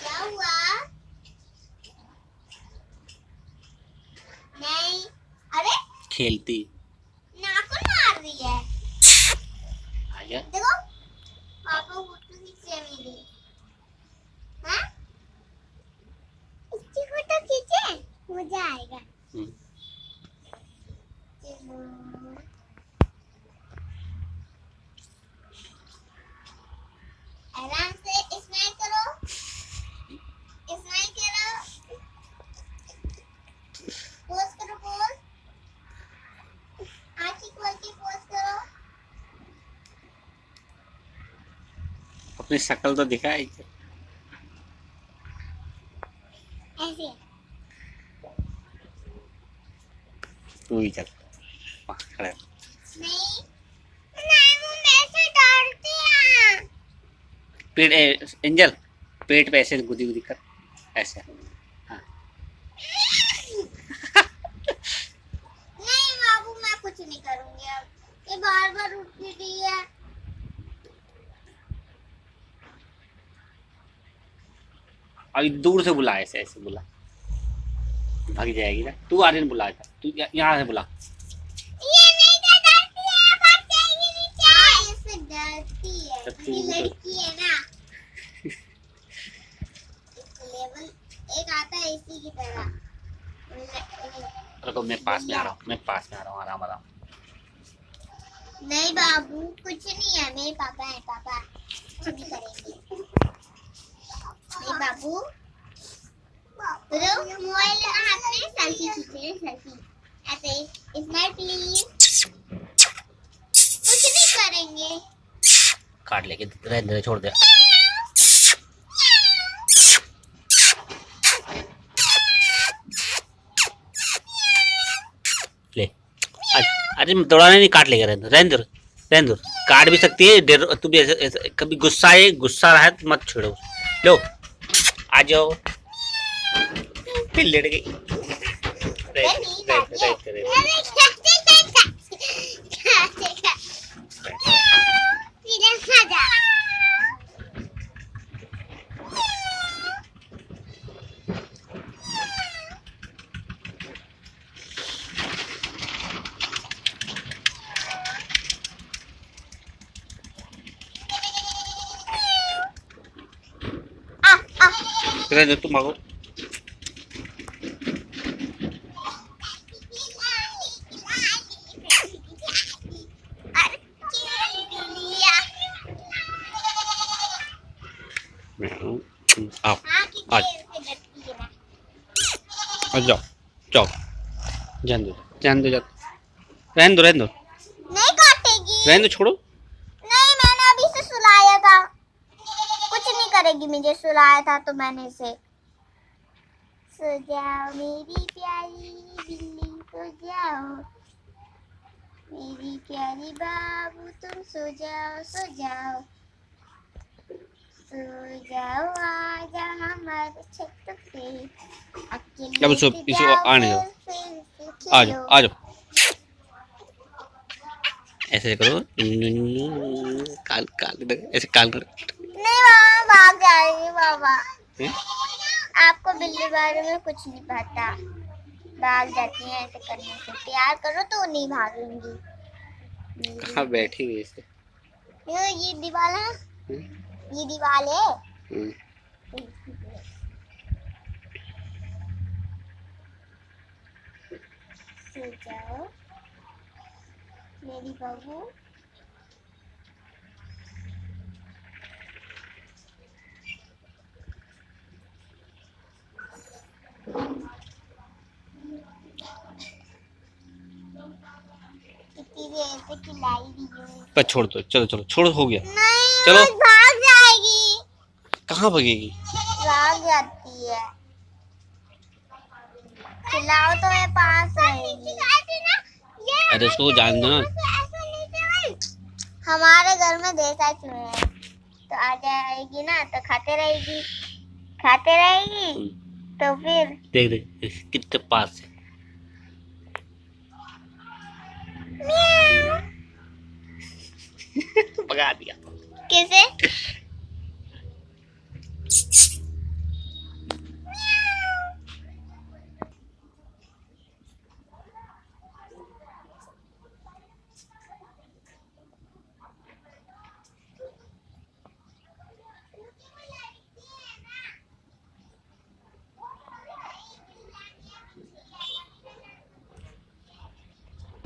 क्या हुआ नहीं अरे खेलती मार रही है। आ गया। देखो पापा फ़ोटो खींचे मेरी हाँ इसकी फ़ोटो खींचे मज़ा आएगा हम्म, आराम से स्माइल करो। स्माइल करो। पोज करो पोज आँखें खोल के पोज करो। अपनी शक्ल तो दिखाई। ऐसे। तू ही चल खड़ा पेट एंजल पेट पे ऐसे गुदी गुदी कर ऐसे। हाँ। नहीं बाबू मैं कुछ नहीं करूँगी अब। ये बार बार उठ रही है। अभी दूर से बुला ऐसे ऐसे बुला। भाग जाएगी ना। तू आर्यन बुला जा। तू यहाँ से बुला। तो डरती भाग जाएगी नीचे इससे डरती ये लड़की ना। लेवल एक आता इसी की तरह। रुको मैं पास में आ रहा हूँ मैं पास में आ रहा हूँ आराम आराम। नहीं बाबू कुछ नहीं है। मेरे पापा है पापा। करेंगे। नहीं बाबू काट लेके रह दे छोड़ दे। ले। अरे दौड़ाने नहीं काट लेगा दो रहने दो काट भी सकती है तू भी ऐसे, ऐसे कभी गुस्सा है गुस्सा रहा है तो मत छोड़ो। लो आ जाओ। फिर लेट गई मैं आओ आज। आ जाओ जाओ जान दो जान दो जान रहने दो रहने दो नहीं काटेगी रहने दो छोड़ो नहीं मैंने अभी से सुलाया था कुछ नहीं करेगी मुझे सुलाया था तो मैंने इसे सो जाओ मेरी प्यारी बिल्ली सो जाओ मेरी प्यारी बाबू तुम सो जाओ सो जाओ सो जाओ आजा हमारे छत पे अकेले अब से इसको आने दो। आ जाओ आ जाओ ऐसे करो काल काल ऐसे काल करो नहीं बाबा भाग जाएगी बाबा। आपको बिल्ली बारे में कुछ नहीं पता। भाग जाती हैं ऐसे करने से। प्यार करो तो नहीं भागेंगी। कहाँ बैठी हुई ऐसे ये दीवार है। हम्म, ये दीवार है हम्म। सो जाओ। मेरी बहू। कितनी देर से खिलाई दी है। पर छोड़ दो चलो चलो छोड़ हो गया। नहीं चलो। कहाँ भगेगी भाग जाती है। खिलाओ तो मैं पास अरे उसको जान दो ना। हमारे घर में देसा चूहे हैं तो आ जाएगी ना तो खाते रहेगी। खाते रहेगी? तो फिर? देख देख कितने पास है। भगा दिया। कैसे?